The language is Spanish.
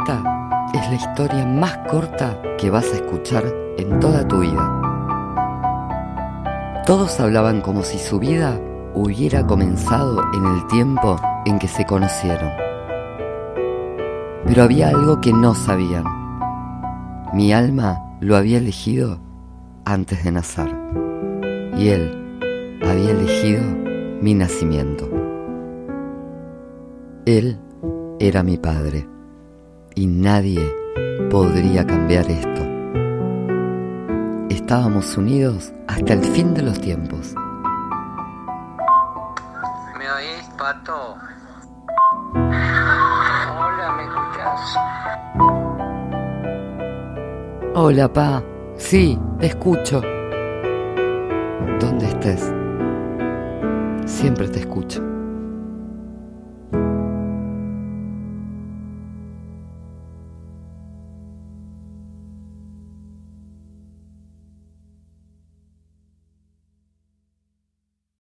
Esta es la historia más corta que vas a escuchar en toda tu vida. Todos hablaban como si su vida hubiera comenzado en el tiempo en que se conocieron. Pero había algo que no sabían. Mi alma lo había elegido antes de nacer y él había elegido mi nacimiento. Él era mi padre y nadie podría cambiar esto. Estábamos unidos hasta el fin de los tiempos. ¿Me oís, pato? Hola, ¿me escuchas? Hola, pa. Sí, te escucho. Donde estés, siempre te escucho.